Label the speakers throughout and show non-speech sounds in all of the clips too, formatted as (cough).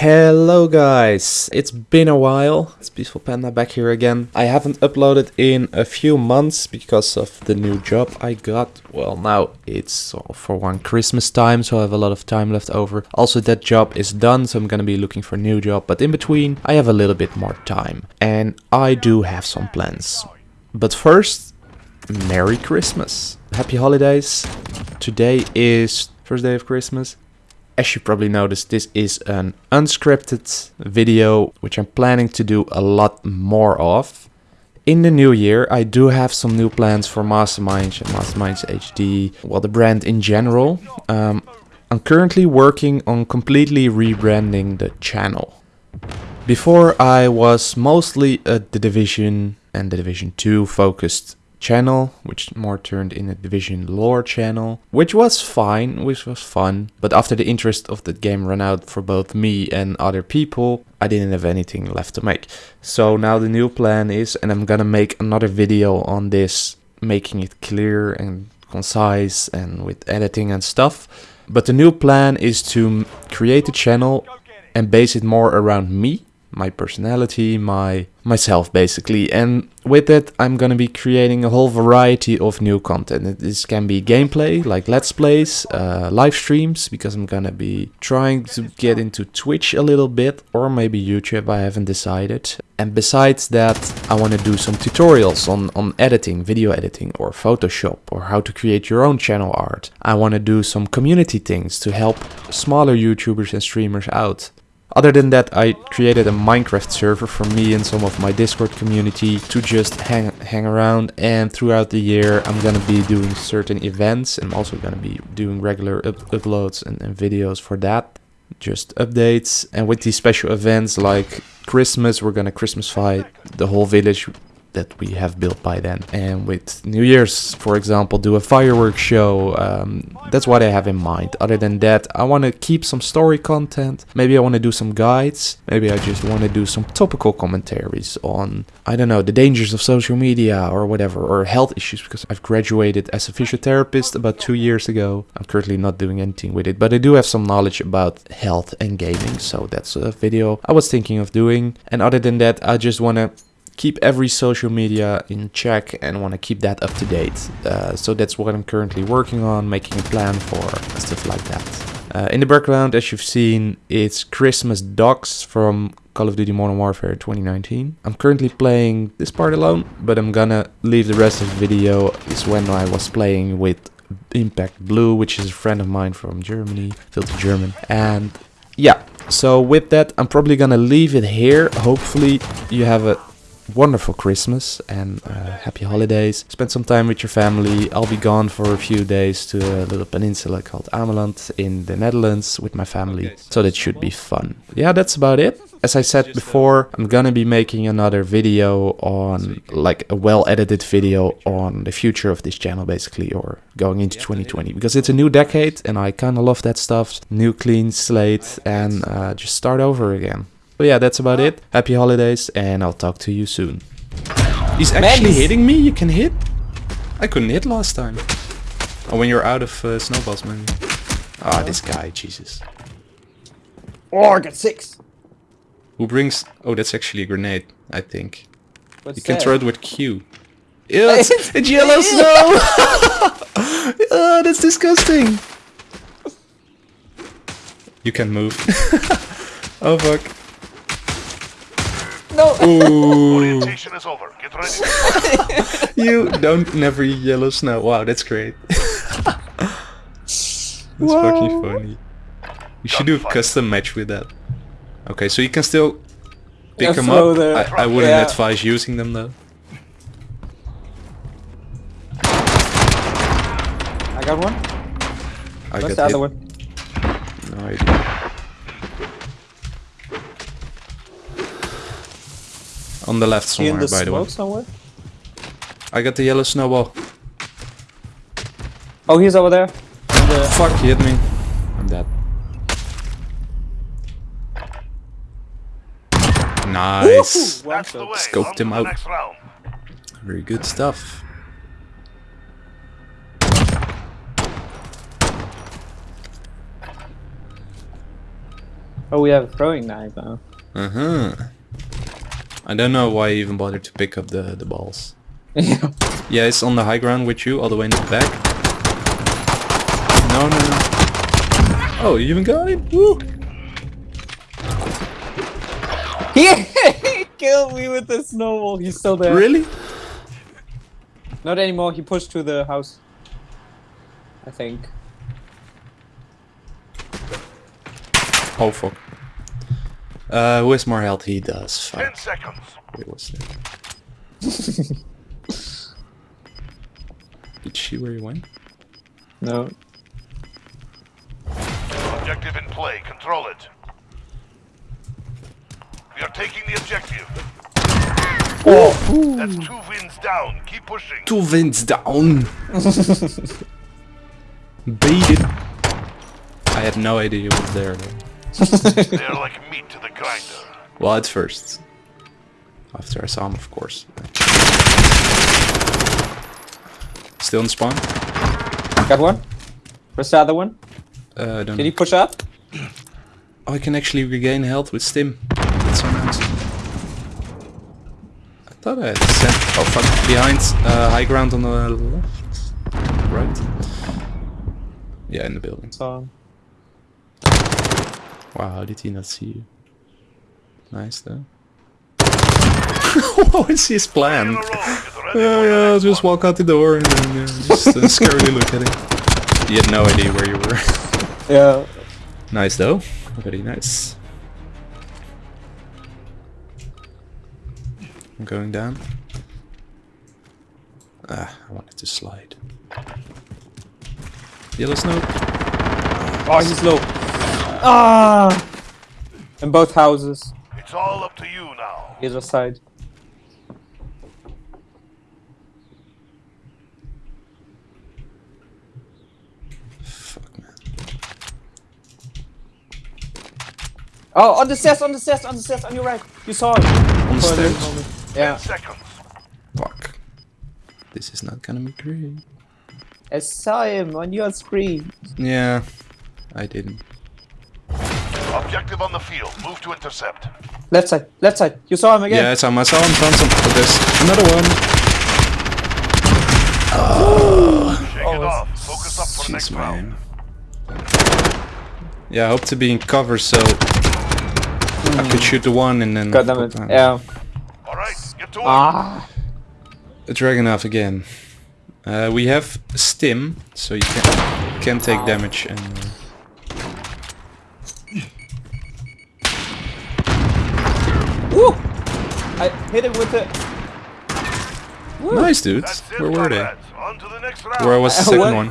Speaker 1: Hello guys, it's been a while. It's Peaceful Panda back here again. I haven't uploaded in a few months because of the new job I got. Well, now it's for one Christmas time, so I have a lot of time left over. Also, that job is done, so I'm gonna be looking for a new job. But in between, I have a little bit more time. And I do have some plans. But first, Merry Christmas. Happy holidays. Today is first day of Christmas. As you probably noticed, this is an unscripted video, which I'm planning to do a lot more of. In the new year, I do have some new plans for Masterminds and Masterminds HD, well, the brand in general. Um, I'm currently working on completely rebranding the channel. Before I was mostly a The Division and The Division 2 focused channel, which more turned in a Division lore channel, which was fine, which was fun. But after the interest of the game ran out for both me and other people, I didn't have anything left to make. So now the new plan is, and I'm gonna make another video on this, making it clear and concise and with editing and stuff. But the new plan is to create a channel and base it more around me my personality, my myself basically. And with that, I'm gonna be creating a whole variety of new content. This can be gameplay, like let's plays, uh, live streams, because I'm gonna be trying to get into Twitch a little bit, or maybe YouTube, I haven't decided. And besides that, I want to do some tutorials on, on editing, video editing, or Photoshop, or how to create your own channel art. I want to do some community things to help smaller YouTubers and streamers out. Other than that, I created a Minecraft server for me and some of my Discord community to just hang, hang around. And throughout the year, I'm gonna be doing certain events. I'm also gonna be doing regular up uploads and, and videos for that. Just updates. And with these special events like Christmas, we're gonna Christmasify the whole village that we have built by then. And with New Year's, for example, do a fireworks show. Um, that's what I have in mind. Other than that, I want to keep some story content. Maybe I want to do some guides. Maybe I just want to do some topical commentaries on, I don't know, the dangers of social media or whatever, or health issues, because I've graduated as a physiotherapist about two years ago. I'm currently not doing anything with it, but I do have some knowledge about health and gaming, so that's a video I was thinking of doing. And other than that, I just want to keep every social media in check and want to keep that up to date. Uh, so that's what I'm currently working on, making a plan for stuff like that. Uh, in the background, as you've seen, it's Christmas Dogs from Call of Duty Modern Warfare 2019. I'm currently playing this part alone, but I'm gonna leave the rest of the video is when I was playing with Impact Blue, which is a friend of mine from Germany, Filthy German. And yeah, so with that, I'm probably gonna leave it here. Hopefully you have a wonderful Christmas and uh, happy holidays. Spend some time with your family. I'll be gone for a few days to a little peninsula called Ameland in the Netherlands with my family. So that should be fun. Yeah, that's about it. As I said before, I'm gonna be making another video on, like a well-edited video on the future of this channel basically, or going into 2020. Because it's a new decade and I kinda love that stuff. New clean slate and uh, just start over again. But yeah, that's about it. Happy holidays, and I'll talk to you soon. He's actually hitting me? You can hit? I couldn't hit last time. Oh, when you're out of uh, snowballs, man. Ah, oh, this guy, Jesus.
Speaker 2: Oh, I got six.
Speaker 1: Who brings... Oh, that's actually a grenade, I think. What's you can that? throw it with Q. Ew, (laughs) it's, it's yellow snow! oh, (laughs) that's disgusting! You can move. (laughs) oh, fuck.
Speaker 2: No.
Speaker 1: Orientation is over. Get ready. (laughs) you don't never yellow snow. Wow, that's great. (laughs) that's wow. fucking funny. We should do a custom match with that. Okay, so you can still pick them up. I, I, wouldn't yeah. advise using them though.
Speaker 2: I got one.
Speaker 1: I
Speaker 2: What's
Speaker 1: got
Speaker 2: the other one?
Speaker 1: No On the left somewhere, the by the way.
Speaker 2: Somewhere?
Speaker 1: I got the yellow snowball.
Speaker 2: Oh, he's over there. The...
Speaker 1: Fuck, he hit me. I'm dead. Nice. Scoped him out. Very good stuff.
Speaker 2: Oh, we have a throwing knife now.
Speaker 1: Uh huh. I don't know why I even bothered to pick up the the balls. (laughs)
Speaker 2: yeah.
Speaker 1: It's on the high ground with you, all the way in the back. No, no, no. Oh, you even got him? Woo! (laughs)
Speaker 2: He killed me with the snowball. He's still there.
Speaker 1: Really?
Speaker 2: Not anymore. He pushed to the house. I think.
Speaker 1: Oh fuck. Uh, who has more health? He does.
Speaker 3: Ten seconds.
Speaker 1: Wait, what's (laughs) that? Did she where you went?
Speaker 2: No.
Speaker 3: Objective in play. Control it. We are taking the objective. That's two wins down. Keep pushing.
Speaker 1: Two wins down. (laughs) Beat it. I had no idea you was there.
Speaker 3: They are like
Speaker 1: Well, at first. After I saw him, of course. Still in spawn?
Speaker 2: Got one. Where's the other one?
Speaker 1: Uh, I don't
Speaker 2: Did he push up?
Speaker 1: Oh, I can actually regain health with stim. That's so nice. I thought I had sent. Oh fuck! Behind, uh, high ground on the left, right. Yeah, in the building. Wow, how did he not see you? Nice though. (laughs) what is his plan?
Speaker 3: row. (laughs)
Speaker 1: Yeah, yeah, I'll just walk out the door and then yeah, just uh, (laughs) scarily look at him. You had no idea where you were.
Speaker 2: Yeah.
Speaker 1: nice though. Very nice. I'm going down. Ah, I wanted to slide. Yellow snow.
Speaker 2: Oh, he's low. Ah! In both houses.
Speaker 3: It's all up to you now.
Speaker 2: Either side.
Speaker 1: Fuck man.
Speaker 2: Oh, on the stairs, on the stairs, on the stairs, on your right. You saw it.
Speaker 1: On the
Speaker 2: For
Speaker 1: stairs.
Speaker 2: Yeah.
Speaker 3: seconds.
Speaker 1: Fuck. This is not gonna be great.
Speaker 2: I saw him on your screen.
Speaker 1: Yeah, I didn't.
Speaker 3: Objective on the field. Move to intercept.
Speaker 2: Left side, left side. You saw him again.
Speaker 1: Yeah, it's him. I saw him, found some. Oh, there's another one.
Speaker 3: Shake
Speaker 2: Oh,
Speaker 3: it
Speaker 2: it's-
Speaker 3: off. Focus up for the next
Speaker 1: Jeez,
Speaker 3: round.
Speaker 1: man. Yeah, I hope to be in cover so I could shoot the one and then
Speaker 2: God damn it. Yeah.
Speaker 3: All right, get to work.
Speaker 2: Ah.
Speaker 1: a Dragunov again. Uh, we have stim, so you can can take damage and. Uh,
Speaker 2: I hit him with the. Woo.
Speaker 1: nice dudes.
Speaker 3: That's it,
Speaker 1: Where were they?
Speaker 3: comrades. On the.
Speaker 1: Where was the (laughs) second
Speaker 2: what?
Speaker 1: one?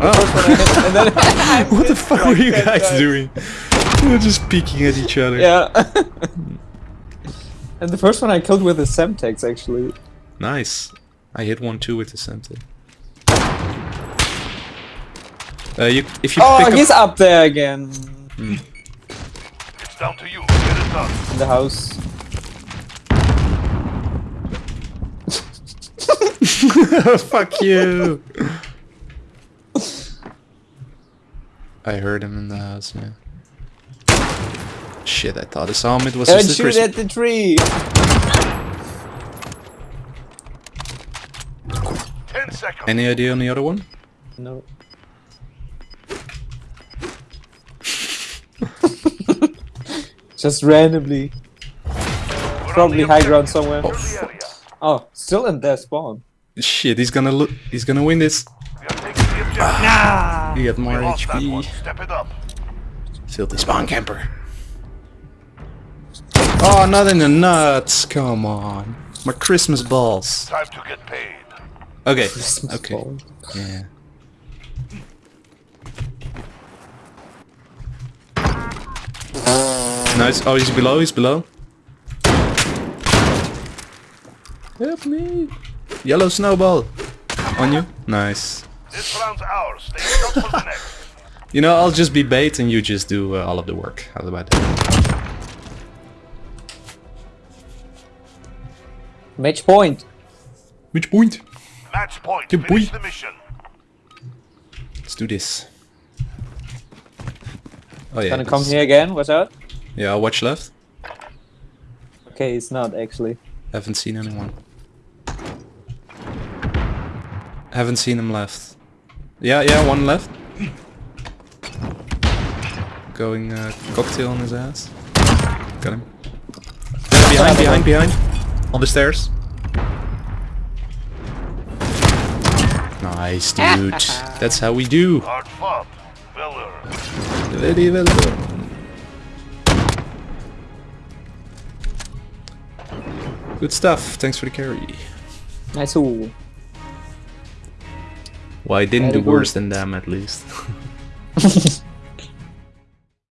Speaker 2: First one I hit, and then (laughs) (laughs) I
Speaker 1: What the fuck were you guys
Speaker 2: times.
Speaker 1: doing? You were just peeking at each other.
Speaker 2: Yeah. and the first one I killed with a Semtex actually.
Speaker 1: Nice. I hit one too with the Semtex. Uh, you, if you
Speaker 2: Oh,
Speaker 1: pick up
Speaker 2: he's up there again.
Speaker 3: It's down to you. Get it done.
Speaker 2: In the house. (laughs)
Speaker 1: Fuck you! I heard him in the house, yeah. Shit, I thought I saw him. It was
Speaker 2: Don't
Speaker 1: just a
Speaker 2: shoot at the tree.
Speaker 3: Ten seconds.
Speaker 1: Any idea on the other one?
Speaker 2: No. (laughs) Just randomly.
Speaker 3: We're
Speaker 2: Probably high ground somewhere.
Speaker 3: Clear the area.
Speaker 2: Oh, still in their spawn.
Speaker 1: Shit, he's gonna look. He's gonna win this.
Speaker 3: We are taking the objective.
Speaker 2: Nah.
Speaker 1: He got more
Speaker 3: lost that one.
Speaker 1: HP.
Speaker 3: Step it up.
Speaker 1: Filthy spawn camper. Oh, not in the nuts! Come on, my Christmas balls.
Speaker 3: Time to get paid.
Speaker 1: Okay,
Speaker 2: Christmas
Speaker 1: okay,
Speaker 2: ball.
Speaker 1: yeah. Nice. Oh, he's below. He's below. Help me! Yellow snowball on you. Nice.
Speaker 3: This round's ours. Stay for the next. (laughs)
Speaker 1: You know, I'll just be bait and you just do uh, all of the work. How about that?
Speaker 2: Match point.
Speaker 1: Match point?
Speaker 3: Match point.
Speaker 1: Good
Speaker 3: Finish
Speaker 1: boy.
Speaker 3: the mission.
Speaker 1: Let's do this. Oh yeah.
Speaker 2: Gonna come here again. What's out?
Speaker 1: Yeah, I'll watch left.
Speaker 2: Okay, it's not actually.
Speaker 1: Haven't seen anyone. Haven't seen him left. Yeah, yeah, one left. Going uh, cocktail on his ass. Got him. Yeah, behind, behind, behind. On the stairs. Nice, dude. (laughs) That's how we do.
Speaker 3: Hard fought. Well.
Speaker 1: Very well done. Good stuff. Thanks for the carry.
Speaker 2: Nice. Ooh.
Speaker 1: Well, I didn't
Speaker 2: Very
Speaker 1: do worse
Speaker 2: good.
Speaker 1: than them at least. (laughs)